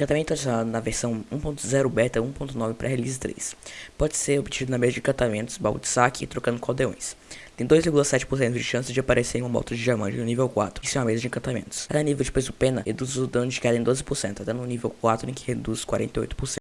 Encantamento adicionado na versão 1.0 beta 1.9 para Release 3. Pode ser obtido na mesa de encantamentos, baú de saque e trocando caldeões. Tem 2,7% de chance de aparecer em uma moto de diamante no nível 4, isso é uma mesa de encantamentos. Cada nível de peso pena reduz o dano de queda em 12%, até no nível 4 em que reduz 48%.